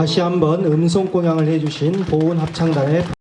다시 한번 음성 공양을 해주신 보은 합창단의